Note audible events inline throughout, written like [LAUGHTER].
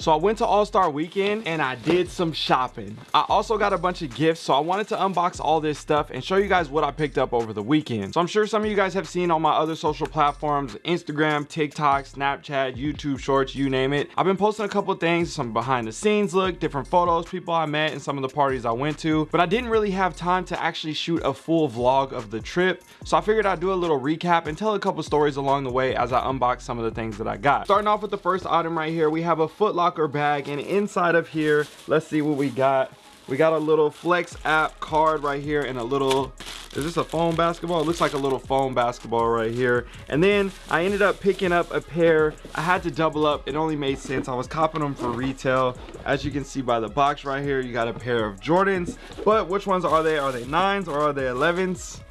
So I went to All-Star Weekend and I did some shopping. I also got a bunch of gifts, so I wanted to unbox all this stuff and show you guys what I picked up over the weekend. So I'm sure some of you guys have seen on my other social platforms, Instagram, TikTok, Snapchat, YouTube Shorts, you name it. I've been posting a couple things, some behind the scenes look, different photos, people I met, and some of the parties I went to. But I didn't really have time to actually shoot a full vlog of the trip. So I figured I'd do a little recap and tell a couple stories along the way as I unbox some of the things that I got. Starting off with the first item right here, we have a Foot Locker bag and inside of here let's see what we got. We got a little flex app card right here and a little is this a foam basketball? It looks like a little foam basketball right here. And then i ended up picking up a pair. I had to double up. It only made sense. I was copping them for retail. As you can see by the box right here you got a pair of jordans. But which ones are they? Are they nines or are they 11s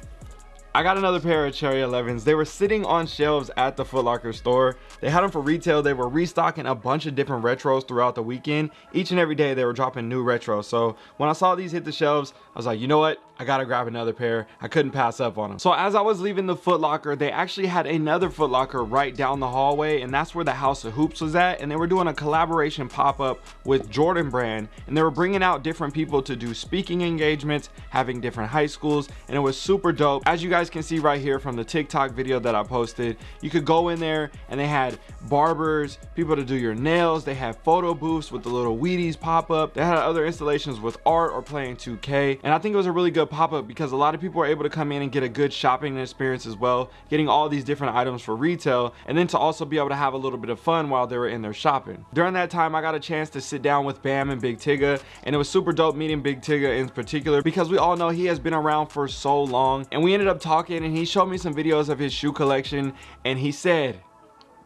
I got another pair of Cherry 11s. They were sitting on shelves at the Foot Locker store. They had them for retail. They were restocking a bunch of different retros throughout the weekend. Each and every day they were dropping new retros. So when I saw these hit the shelves, I was like, you know what? I gotta grab another pair. I couldn't pass up on them. So as I was leaving the Foot Locker, they actually had another Foot Locker right down the hallway and that's where the House of Hoops was at. And they were doing a collaboration pop-up with Jordan Brand and they were bringing out different people to do speaking engagements, having different high schools, and it was super dope. As you guys can see right here from the TikTok video that I posted, you could go in there and they had barbers, people to do your nails. They had photo booths with the little Wheaties pop up. They had other installations with art or playing 2K. And I think it was a really good pop up because a lot of people were able to come in and get a good shopping experience as well, getting all these different items for retail. And then to also be able to have a little bit of fun while they were in their shopping. During that time, I got a chance to sit down with Bam and Big Tigga. And it was super dope meeting Big Tigga in particular because we all know he has been around for so long. And we ended up talking and he showed me some videos of his shoe collection. And he said,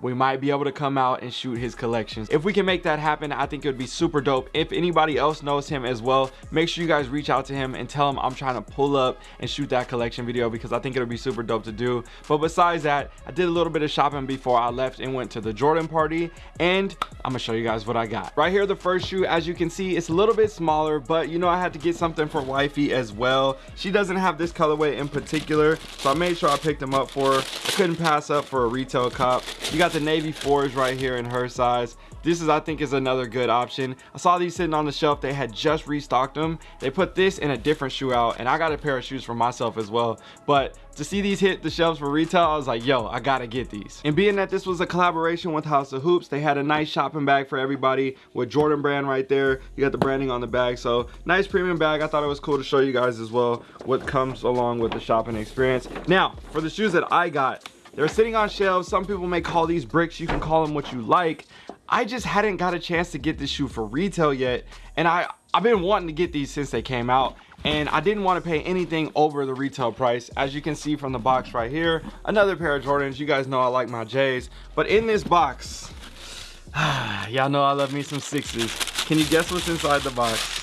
we might be able to come out and shoot his collections. If we can make that happen i think it would be super dope. If anybody else knows him as well make sure you guys reach out to him and tell him i'm trying to pull up and shoot that collection video because i think it'll be super dope to do. But besides that i did a little bit of shopping before i left and went to the jordan party and i'm gonna show you guys what i got. Right here the first shoe as you can see it's a little bit smaller but you know i had to get something for wifey as well. She doesn't have this colorway in particular so i made sure i picked them up for her. I couldn't pass up for a retail cop. You got the navy fours right here in her size. This is i think is another good option. I saw these sitting on the shelf. They had just restocked them. They put this in a different shoe out and i got a pair of shoes for myself as well. But to see these hit the shelves for retail i was like yo i gotta get these. And being that this was a collaboration with house of hoops they had a nice shopping bag for everybody with jordan brand right there. You got the branding on the bag. So nice premium bag. I thought it was cool to show you guys as well what comes along with the shopping experience. Now for the shoes that i got they're sitting on shelves. Some people may call these bricks. You can call them what you like. I just hadn't got a chance to get this shoe for retail yet. And I, I've been wanting to get these since they came out. And I didn't want to pay anything over the retail price. As you can see from the box right here, another pair of Jordans. You guys know I like my J's. But in this box, [SIGHS] y'all know I love me some sixes. Can you guess what's inside the box?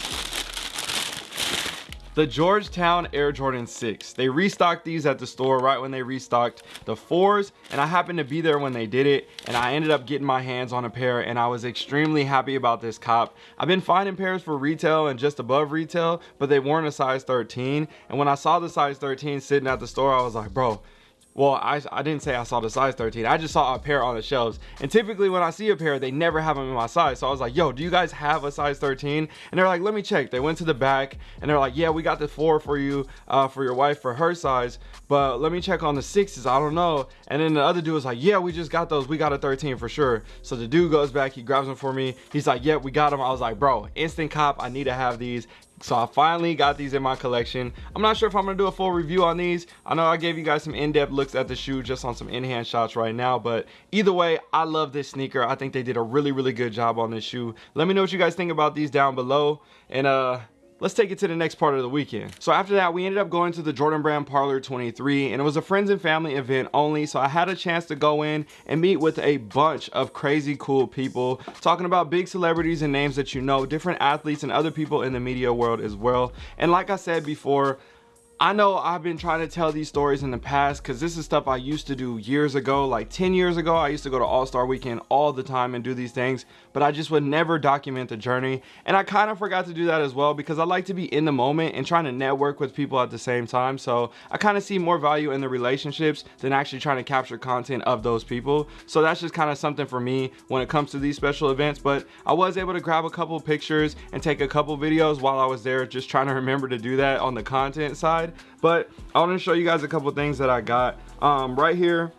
The Georgetown Air Jordan 6. They restocked these at the store right when they restocked the fours and I happened to be there when they did it and I ended up getting my hands on a pair and I was extremely happy about this cop. I've been finding pairs for retail and just above retail but they weren't a size 13 and when I saw the size 13 sitting at the store I was like bro well I, I didn't say I saw the size 13 I just saw a pair on the shelves. And typically when I see a pair they never have them in my size. So I was like yo do you guys have a size 13 and they're like let me check. They went to the back and they're like yeah we got the four for you uh, for your wife for her size but let me check on the sixes. I don't know. And then the other dude was like yeah we just got those. We got a 13 for sure. So the dude goes back he grabs them for me. He's like yeah we got them I was like bro instant cop. I need to have these so i finally got these in my collection. I'm not sure if i'm gonna do a full review on these. I know i gave you guys some in-depth looks at the shoe just on some in-hand shots right now but either way i love this sneaker. I think they did a really really good job on this shoe. Let me know what you guys think about these down below. And uh let's take it to the next part of the weekend. So after that, we ended up going to the Jordan Brand Parlor 23 and it was a friends and family event only. So I had a chance to go in and meet with a bunch of crazy cool people talking about big celebrities and names that you know, different athletes and other people in the media world as well. And like I said before, I know I've been trying to tell these stories in the past because this is stuff I used to do years ago, like 10 years ago. I used to go to All-Star Weekend all the time and do these things, but I just would never document the journey. And I kind of forgot to do that as well because I like to be in the moment and trying to network with people at the same time. So I kind of see more value in the relationships than actually trying to capture content of those people. So that's just kind of something for me when it comes to these special events. But I was able to grab a couple pictures and take a couple videos while I was there, just trying to remember to do that on the content side but i want to show you guys a couple things that i got. Um, right here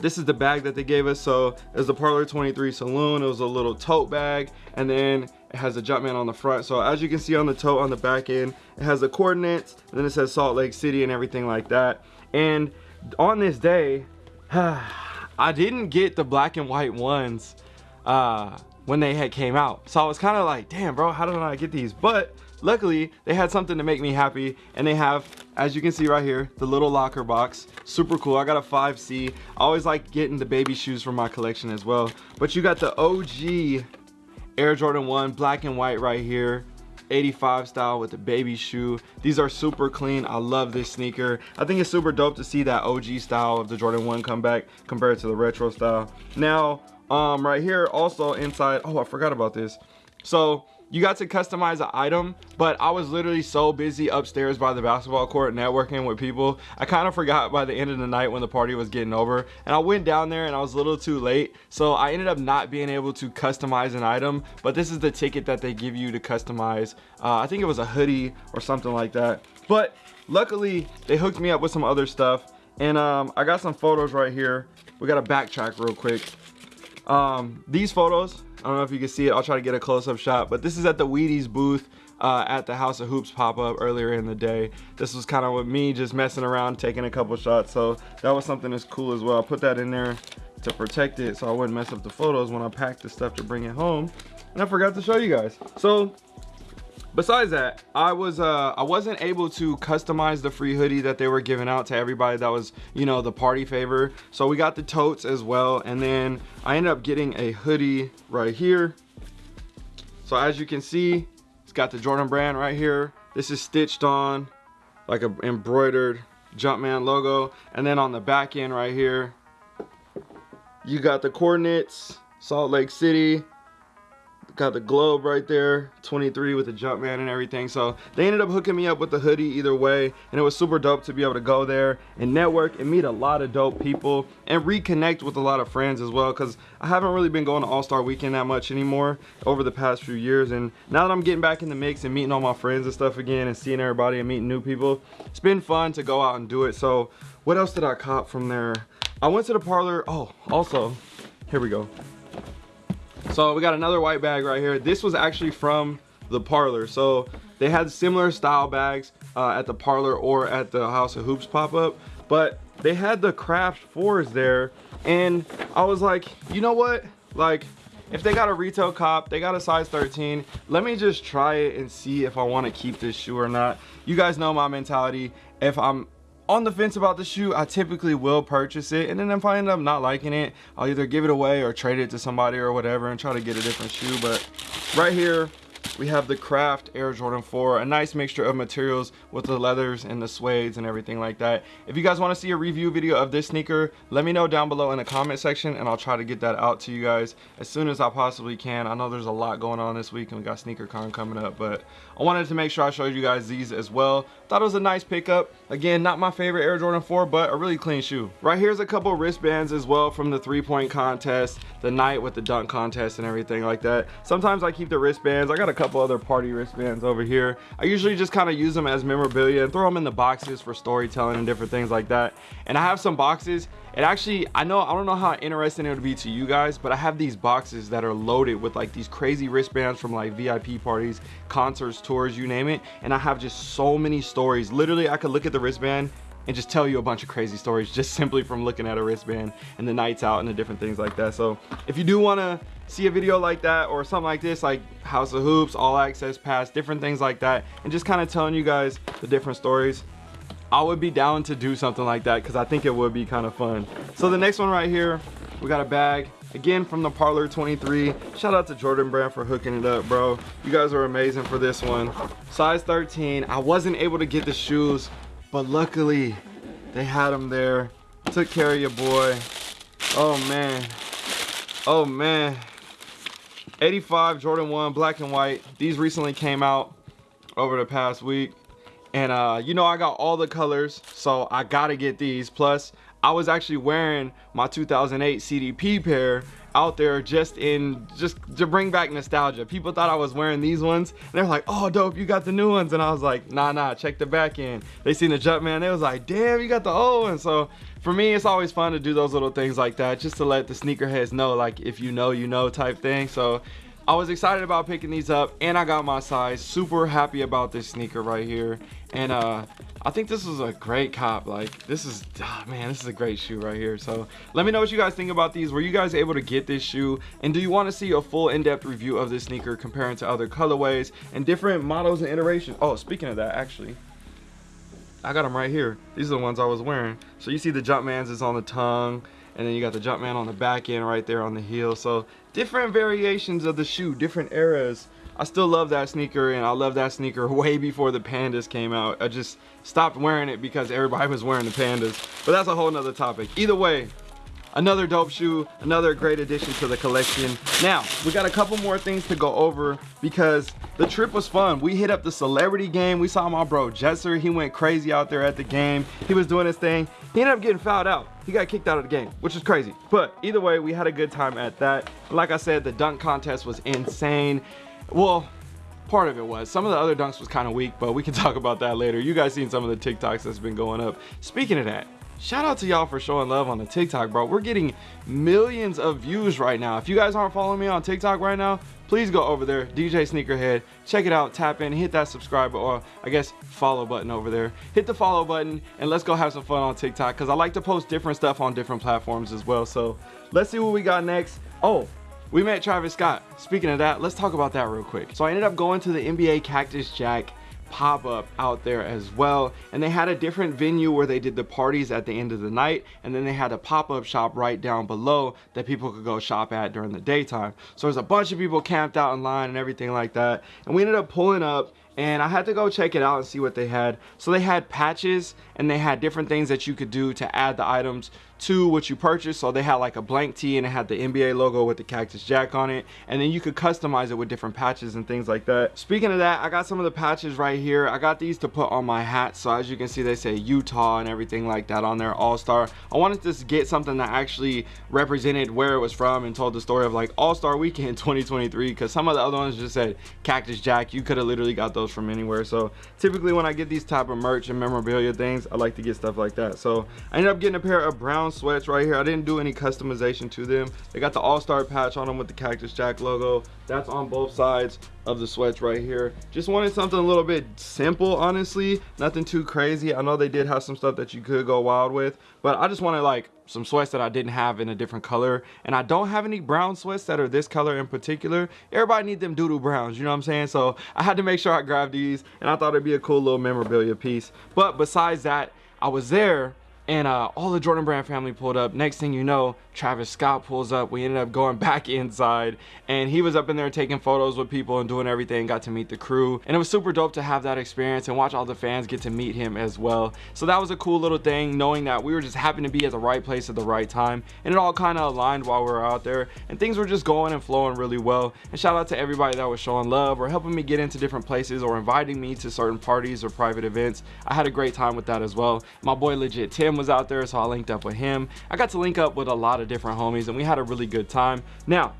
this is the bag that they gave us. So it's the parlor 23 saloon it was a little tote bag and then it has a jumpman on the front. So as you can see on the tote on the back end it has the coordinates and then it says salt lake city and everything like that. And on this day [SIGHS] i didn't get the black and white ones uh, when they had came out. So i was kind of like damn bro how did i get these? But luckily they had something to make me happy and they have as you can see right here the little locker box. Super cool. I got a 5c i always like getting the baby shoes from my collection as well. But you got the og air jordan 1 black and white right here. 85 style with the baby shoe. These are super clean. I love this sneaker. I think it's super dope to see that og style of the jordan 1 come back compared to the retro style. Now um right here also inside oh i forgot about this. So you got to customize an item but i was literally so busy upstairs by the basketball court networking with people i kind of forgot by the end of the night when the party was getting over. And i went down there and i was a little too late so i ended up not being able to customize an item but this is the ticket that they give you to customize uh, i think it was a hoodie or something like that. But luckily they hooked me up with some other stuff and um, i got some photos right here. We got to backtrack real quick. Um, these photos I don't know if you can see it. I'll try to get a close-up shot. But this is at the Wheaties booth uh, at the House of Hoops pop-up earlier in the day. This was kind of with me just messing around, taking a couple shots. So that was something that's cool as well. I put that in there to protect it so I wouldn't mess up the photos when I packed the stuff to bring it home. And I forgot to show you guys. So besides that i was uh i wasn't able to customize the free hoodie that they were giving out to everybody that was you know the party favor. So we got the totes as well and then i ended up getting a hoodie right here. So as you can see it's got the jordan brand right here. This is stitched on like a embroidered jumpman logo. And then on the back end right here you got the coordinates salt lake city got the globe right there 23 with the jumpman and everything. So they ended up hooking me up with the hoodie either way and it was super dope to be able to go there and network and meet a lot of dope people and reconnect with a lot of friends as well because i haven't really been going to all-star weekend that much anymore over the past few years. And now that i'm getting back in the mix and meeting all my friends and stuff again and seeing everybody and meeting new people it's been fun to go out and do it. So what else did i cop from there? I went to the parlor. Oh also here we go so we got another white bag right here. This was actually from the parlor. So they had similar style bags uh, at the parlor or at the house of hoops pop-up but they had the craft fours there. And i was like you know what? Like if they got a retail cop they got a size 13 let me just try it and see if i want to keep this shoe or not. You guys know my mentality. If i'm on the fence about the shoe i typically will purchase it and then if i end up not liking it i'll either give it away or trade it to somebody or whatever and try to get a different shoe but right here we have the craft air jordan 4 a nice mixture of materials with the leathers and the suedes and everything like that. If you guys want to see a review video of this sneaker let me know down below in the comment section and i'll try to get that out to you guys as soon as i possibly can. I know there's a lot going on this week and we got sneaker con coming up but i wanted to make sure i showed you guys these as well. Thought it was a nice pickup. Again not my favorite air jordan 4 but a really clean shoe. Right here's a couple wristbands as well from the three-point contest the night with the dunk contest and everything like that. Sometimes i keep the wristbands. I got a couple other party wristbands over here. I usually just kind of use them as memorabilia and throw them in the boxes for storytelling and different things like that. And i have some boxes. It actually i know i don't know how interesting it would be to you guys but i have these boxes that are loaded with like these crazy wristbands from like vip parties concerts tours you name it. And i have just so many stories. Literally i could look at the wristband and just tell you a bunch of crazy stories just [LAUGHS] simply from looking at a wristband and the nights out and the different things like that so if you do want to see a video like that or something like this like house of hoops all access pass different things like that and just kind of telling you guys the different stories I would be down to do something like that because I think it would be kind of fun. So the next one right here, we got a bag. Again, from the Parlor 23. Shout out to Jordan Brand for hooking it up, bro. You guys are amazing for this one. Size 13. I wasn't able to get the shoes but luckily they had them there. Took care of your boy. Oh man. Oh man. 85 Jordan 1 black and white. These recently came out over the past week. And uh, you know, I got all the colors, so I gotta get these. Plus, I was actually wearing my 2008 CDP pair out there just in just to bring back nostalgia. People thought i was wearing these ones and they're like oh dope you got the new ones. And i was like nah nah check the back end. They seen the jump man they was like damn you got the old one so for me it's always fun to do those little things like that just to let the sneakerheads know like if you know you know type thing. So I was excited about picking these up and I got my size. Super happy about this sneaker right here. And uh, I think this is a great cop. Like this is, oh man, this is a great shoe right here. So let me know what you guys think about these. Were you guys able to get this shoe? And do you want to see a full in-depth review of this sneaker comparing to other colorways and different models and iterations? Oh, speaking of that, actually, I got them right here. These are the ones I was wearing. So you see the Jumpmans is on the tongue and then you got the Jumpman on the back end right there on the heel. So different variations of the shoe, different eras. I still love that sneaker and I love that sneaker [LAUGHS] way before the pandas came out. I just stopped wearing it because everybody was wearing the pandas. But that's a whole nother topic. Either way, another dope shoe another great addition to the collection. Now we got a couple more things to go over because the trip was fun. We hit up the celebrity game. We saw my bro jesser. He went crazy out there at the game. He was doing his thing. He ended up getting fouled out. He got kicked out of the game which is crazy. But either way we had a good time at that. Like i said the dunk contest was insane. Well part of it was. Some of the other dunks was kind of weak but we can [LAUGHS] talk about that later. You guys seen some of the tiktoks that's been going up. Speaking of that shout out to y'all for showing love on the tiktok bro. We're getting millions of views right now. If you guys aren't following me on tiktok right now please go over there dj sneakerhead. Check it out tap in hit that subscribe or i guess follow button over there. Hit the follow button and let's go have some fun on tiktok because i like to post different stuff on different platforms as well. So let's see what we got next. Oh we met Travis Scott. Speaking of that, let's talk about that real quick. So I ended up going to the NBA Cactus Jack pop-up out there as well. And they had a different venue where they did the parties at the end of the night and then they had a pop-up shop right down below that people could go shop at during the daytime. So there's a bunch of people camped out in line and everything like that. And we ended up pulling up and I had to go check it out and see what they had. So they had patches and they had different things that you could do to add the items to what you purchased. So they had like a blank tee and it had the NBA logo with the Cactus Jack on it. And then you could customize it with different patches and things like that. Speaking of that, I got some of the patches right here. I got these to put on my hat. So as you can see, they say Utah and everything like that on there, All-Star. I wanted to get something that actually represented where it was from and told the story of like All-Star Weekend [LAUGHS] 2023 because some of the other ones just said Cactus Jack. You could have literally got those from anywhere so typically when i get these type of merch and memorabilia things i like to get stuff like that so i ended up getting a pair of brown sweats right here. I didn't do any customization to them. They got the all-star patch on them with the cactus jack logo. That's on both sides of the sweats right here. Just wanted something a little bit simple honestly. Nothing too crazy. I know they did have some stuff that you could go wild with but i just wanted like some sweats that I didn't have in a different color. And I don't have any brown sweats that are this color in particular. Everybody need them doodle browns you know what I'm saying? So I had to make sure I grabbed these and I thought it'd be a cool little memorabilia piece. But besides that I was there and uh, all the Jordan Brand family pulled up. Next thing you know, Travis Scott pulls up. We ended up going [LAUGHS] back inside and he was up in there taking photos with people and doing everything, got to meet the crew. And it was super dope to have that experience and watch all the fans get to meet him as well. So that was a cool little thing, knowing that we were just happened to be at the right place at the right time. And it all kind of aligned while we were out there and things were just going and flowing really well. And shout out to everybody that was showing love or helping me get into different places or inviting me to certain parties or private events. I had a great time with that as well. My boy legit Tim was out there so I linked up with him I got to link up with a lot of different homies and we had a really good time. Now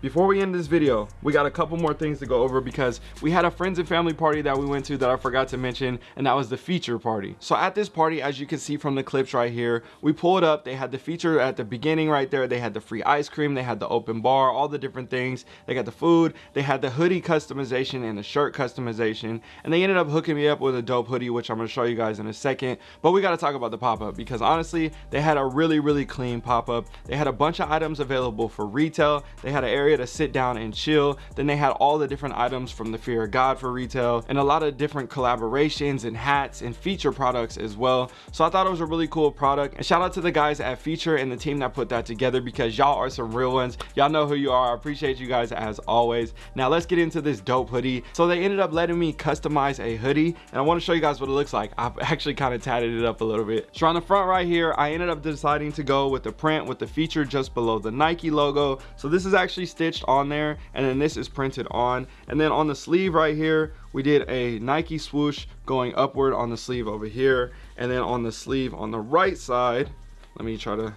before we end this video we got a couple more things to go over because we had a friends and family party that we went to that i forgot to mention and that was the feature party. So at this party as you can see from the clips right here we pulled up. They had the feature at the beginning right there. They had the free ice cream. They had the open bar all the different things. They got the food. They had the hoodie customization and the shirt customization. And they ended up hooking me up with a dope hoodie which i'm to show you guys in a second. But we got to talk about the pop-up because honestly they had a really really clean pop-up. They had a bunch of items available for retail. They had an area area to sit down and chill. Then they had all the different items from the Fear of God for retail and a lot of different collaborations and hats and feature products as well. So I thought it was a really cool product. And shout out to the guys at Feature and the team that put that together because y'all are some real ones. Y'all know who you are. I appreciate you guys as always. Now let's get into this dope hoodie. So they ended up letting me customize a hoodie and I want to show you guys what it looks like. I've [LAUGHS] actually kind of tatted it up a little bit. So on the front right here, I ended up deciding to go with the print with the feature just below the Nike logo. So this is actually stitched on there and then this is printed on. And then on the sleeve right here, we did a Nike swoosh going upward on the sleeve over here. And then on the sleeve on the right side, let me try to,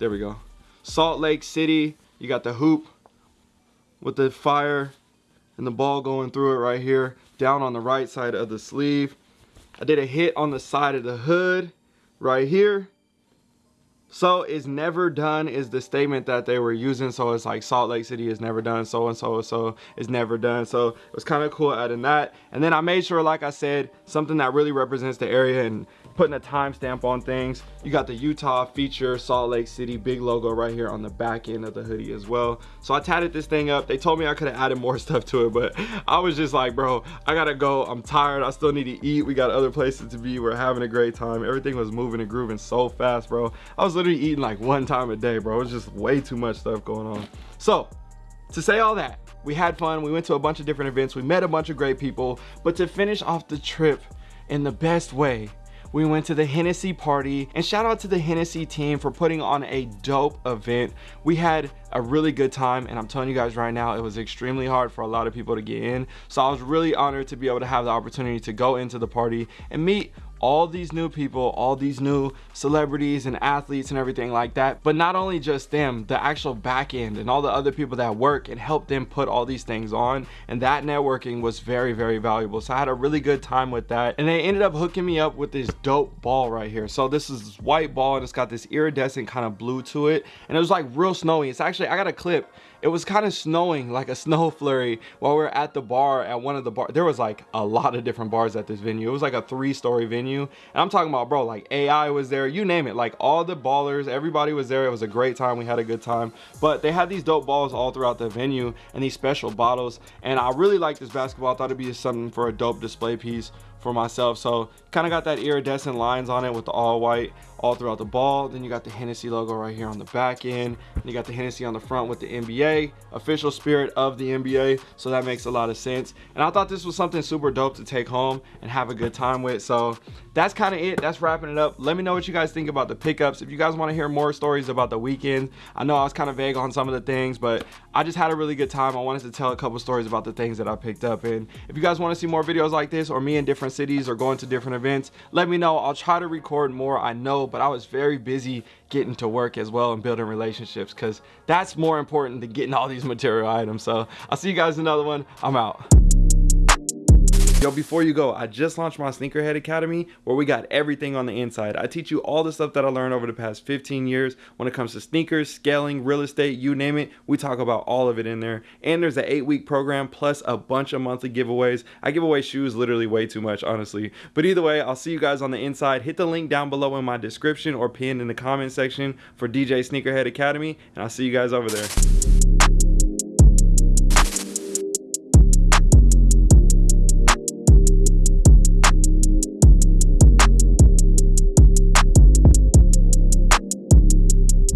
there we go. Salt Lake City, you got the hoop with the fire and the ball going through it right here down on the right side of the sleeve I did a hit on the side of the hood right here so is never done is the statement that they were using so it's like Salt Lake City is never done so and so and so is never done so it was kind of cool adding that and then I made sure like I said something that really represents the area and putting a timestamp on things. You got the Utah feature, Salt Lake City, big logo right here on the back end of the hoodie as well. So I tatted this thing up. They told me I could have added more [LAUGHS] stuff to it, but I was just like, bro, I gotta go. I'm tired. I still need to eat. We got other places to be. We're having a great time. Everything was moving and grooving so fast, bro. I was literally eating like one time a day, bro. It was just way too much stuff going on. So to say all that, we had fun. We went to a bunch of different events. We met a bunch of great people, but to finish off the trip in the best way, we went to the Hennessy party and shout out to the Hennessy team for putting on a dope event. We had a really good time and I'm telling you guys right now, it was extremely hard for a lot of people to get in. So I was really honored to be able to have the opportunity to go into the party and meet all these new people, all these new celebrities and athletes and everything like that. But not only just them, the actual back end and all the other people that work and help them put all these things on. And that networking was very, very valuable. So I had a really good time with that. And they ended up hooking me up with this dope ball right here. So this is this white ball and it's got this iridescent kind of blue to it. And it was like real snowy. It's actually, I got a clip it was kind of snowing like a [LAUGHS] snow flurry while we were at the bar at one of the bar there was like a lot of different bars at this venue. It was like a three-story venue and i'm talking about bro like ai was there you name it like all the ballers everybody was there it was a great time we had a good time. But they had these dope balls all throughout the venue and these special bottles and i really like this basketball i thought it'd be something for a dope display piece for myself. So kind of got that iridescent lines on it with the all white all throughout the ball. Then you got the Hennessy logo right here on the back end. And you got the Hennessy on the front with the NBA official spirit of the NBA so that makes a lot of sense. And I thought this was something super dope to take home and have a good time with. So that's kind of it. That's wrapping it up. Let me know what you guys think about the pickups. If you guys want to hear more stories about the weekend I know I was kind of vague on some of the things but I just had a really good time. I wanted to tell a couple stories about the things that I picked up. And if you guys want to see more videos like this or me in different cities or going to different events let me know. I'll try to record more. I know but i was very busy getting to work as well and building relationships because that's more important than getting all these [LAUGHS] material items. So i'll see you guys in another one. I'm out Yo, before you go, I just launched my Sneakerhead Academy where we got everything on the inside. I teach you all the stuff that I learned over the past 15 years when it comes to sneakers, scaling, real estate, you name it. We talk about all of it in there. And there's an eight week program plus a bunch of monthly giveaways. I give away shoes literally way too much, honestly. But either way, I'll see you guys on the inside. Hit the link down below in my description or pinned in the comment section for DJ Sneakerhead Academy. And I'll see you guys over there.